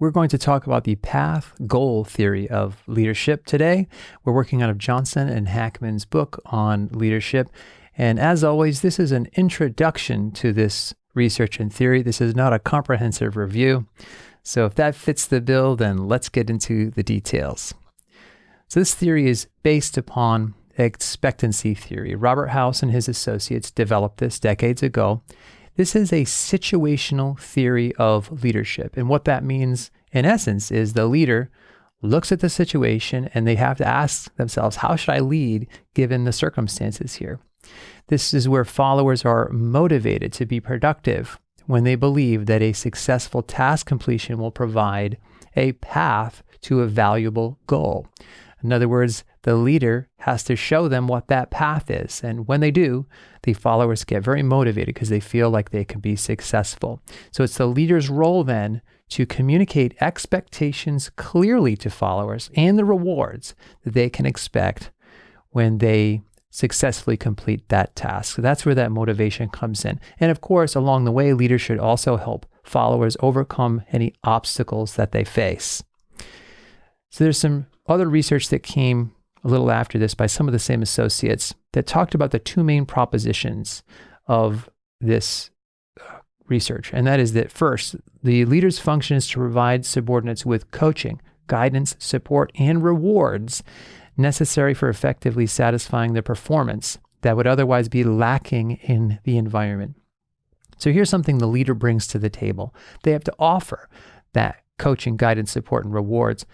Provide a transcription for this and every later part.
We're going to talk about the path goal theory of leadership today. We're working out of Johnson and Hackman's book on leadership. And as always, this is an introduction to this research and theory. This is not a comprehensive review. So if that fits the bill, then let's get into the details. So this theory is based upon expectancy theory. Robert House and his associates developed this decades ago. This is a situational theory of leadership. And what that means, in essence, is the leader looks at the situation and they have to ask themselves, how should I lead given the circumstances here? This is where followers are motivated to be productive when they believe that a successful task completion will provide a path to a valuable goal. In other words, the leader has to show them what that path is. And when they do, the followers get very motivated because they feel like they can be successful. So it's the leader's role then to communicate expectations clearly to followers and the rewards that they can expect when they successfully complete that task. So that's where that motivation comes in. And of course, along the way, leaders should also help followers overcome any obstacles that they face. So there's some other research that came a little after this by some of the same associates that talked about the two main propositions of this uh, research. And that is that first, the leader's function is to provide subordinates with coaching, guidance, support, and rewards necessary for effectively satisfying the performance that would otherwise be lacking in the environment. So here's something the leader brings to the table. They have to offer that coaching, guidance, support, and rewards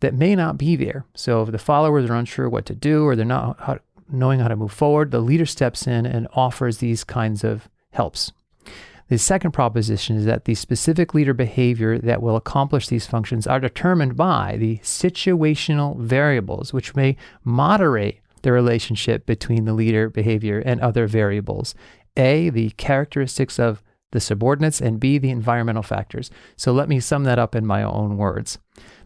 that may not be there. So if the followers are unsure what to do or they're not how, knowing how to move forward, the leader steps in and offers these kinds of helps. The second proposition is that the specific leader behavior that will accomplish these functions are determined by the situational variables, which may moderate the relationship between the leader behavior and other variables. A, the characteristics of the subordinates, and B, the environmental factors. So let me sum that up in my own words.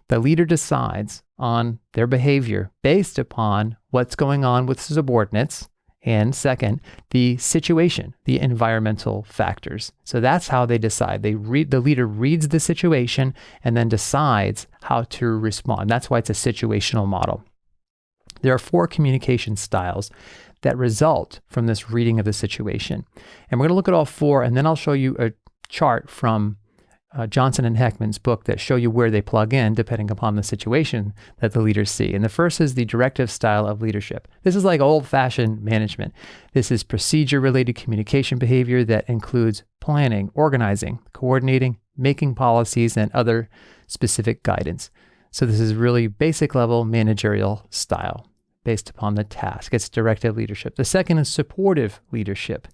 The leader decides on their behavior based upon what's going on with subordinates. And second, the situation, the environmental factors. So that's how they decide. They read the leader reads the situation and then decides how to respond. That's why it's a situational model. There are four communication styles that result from this reading of the situation. And we're going to look at all four, and then I'll show you a chart from uh, Johnson and Hackman's book that show you where they plug in depending upon the situation that the leaders see. And the first is the directive style of leadership. This is like old fashioned management. This is procedure related communication behavior that includes planning, organizing, coordinating, making policies, and other specific guidance. So this is really basic level managerial style based upon the task. It's directive leadership. The second is supportive leadership.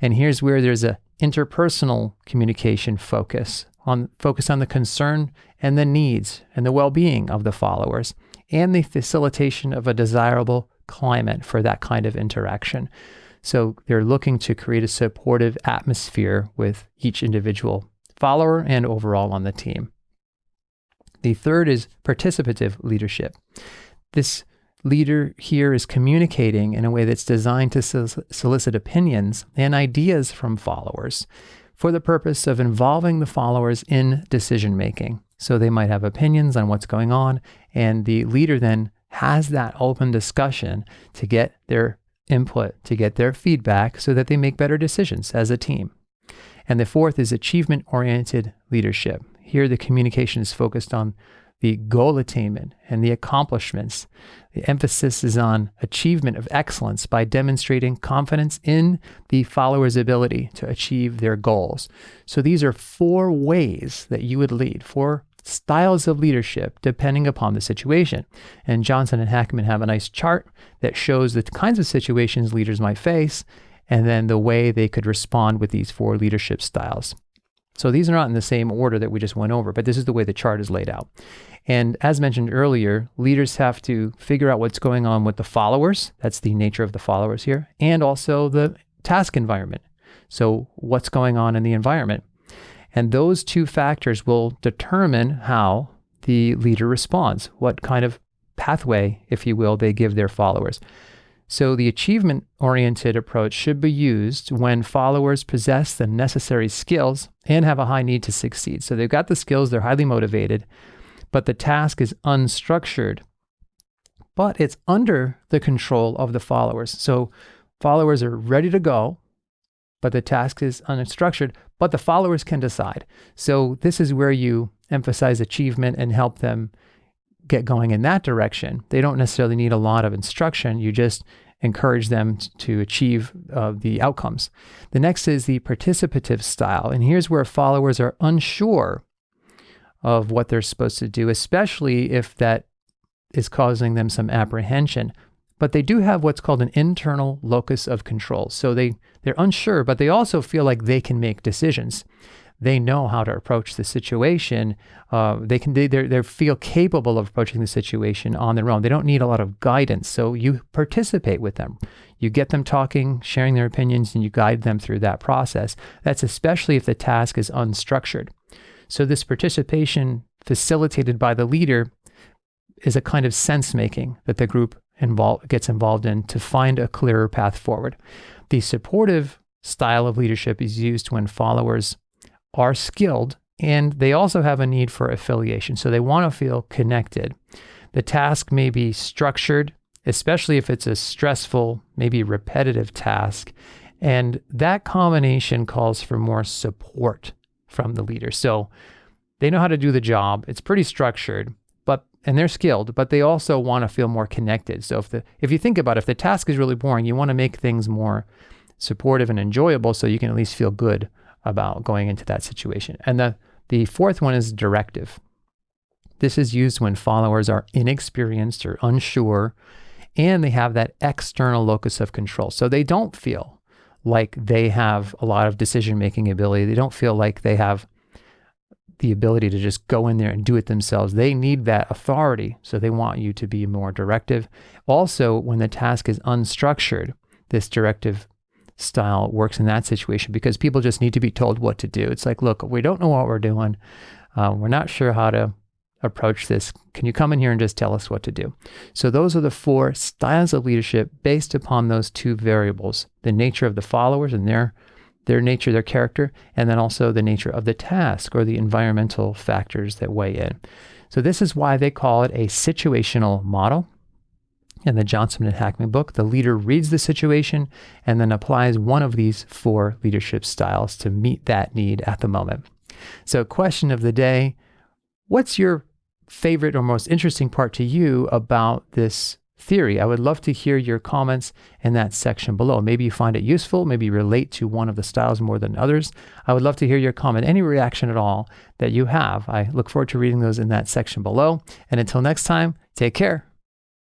And here's where there's a interpersonal communication focus on focus on the concern and the needs and the well-being of the followers and the facilitation of a desirable climate for that kind of interaction. So they're looking to create a supportive atmosphere with each individual follower and overall on the team. The third is participative leadership. This leader here is communicating in a way that's designed to solicit opinions and ideas from followers for the purpose of involving the followers in decision making. So they might have opinions on what's going on, and the leader then has that open discussion to get their input, to get their feedback so that they make better decisions as a team. And the fourth is achievement oriented leadership. Here, the communication is focused on the goal attainment and the accomplishments. The emphasis is on achievement of excellence by demonstrating confidence in the follower's ability to achieve their goals. So these are four ways that you would lead, four styles of leadership depending upon the situation. And Johnson and Hackman have a nice chart that shows the kinds of situations leaders might face and then the way they could respond with these four leadership styles. So these are not in the same order that we just went over, but this is the way the chart is laid out. And as mentioned earlier, leaders have to figure out what's going on with the followers. That's the nature of the followers here, and also the task environment. So, what's going on in the environment? And those two factors will determine how the leader responds, what kind of pathway, if you will, they give their followers. So the achievement oriented approach should be used when followers possess the necessary skills and have a high need to succeed. So they've got the skills, they're highly motivated, but the task is unstructured, but it's under the control of the followers. So followers are ready to go, but the task is unstructured, but the followers can decide. So this is where you emphasize achievement and help them get going in that direction. They don't necessarily need a lot of instruction. You just encourage them to achieve uh, the outcomes. The next is the participative style. And here's where followers are unsure of what they're supposed to do, especially if that is causing them some apprehension. But they do have what's called an internal locus of control. So they, they're unsure, but they also feel like they can make decisions they know how to approach the situation. Uh, they can they they feel capable of approaching the situation on their own. They don't need a lot of guidance. So you participate with them. You get them talking, sharing their opinions, and you guide them through that process. That's especially if the task is unstructured. So this participation facilitated by the leader is a kind of sense making that the group involve, gets involved in to find a clearer path forward. The supportive style of leadership is used when followers are skilled and they also have a need for affiliation. So they want to feel connected. The task may be structured, especially if it's a stressful, maybe repetitive task. And that combination calls for more support from the leader. So they know how to do the job. It's pretty structured, but and they're skilled, but they also want to feel more connected. So if the if you think about it, if the task is really boring, you want to make things more supportive and enjoyable so you can at least feel good about going into that situation. And the, the fourth one is directive. This is used when followers are inexperienced or unsure and they have that external locus of control. So they don't feel like they have a lot of decision making ability. They don't feel like they have the ability to just go in there and do it themselves. They need that authority. So they want you to be more directive. Also, when the task is unstructured, this directive style works in that situation because people just need to be told what to do. It's like, look, we don't know what we're doing. Uh, we're not sure how to approach this. Can you come in here and just tell us what to do? So, those are the four styles of leadership based upon those two variables the nature of the followers and their, their nature, their character, and then also the nature of the task or the environmental factors that weigh in. So, this is why they call it a situational model in the Johnson and Hackman book, the leader reads the situation and then applies one of these four leadership styles to meet that need at the moment. So, question of the day What's your favorite or most interesting part to you about this theory? I would love to hear your comments in that section below. Maybe you find it useful, maybe you relate to one of the styles more than others. I would love to hear your comment, any reaction at all that you have. I look forward to reading those in that section below. And until next time, take care.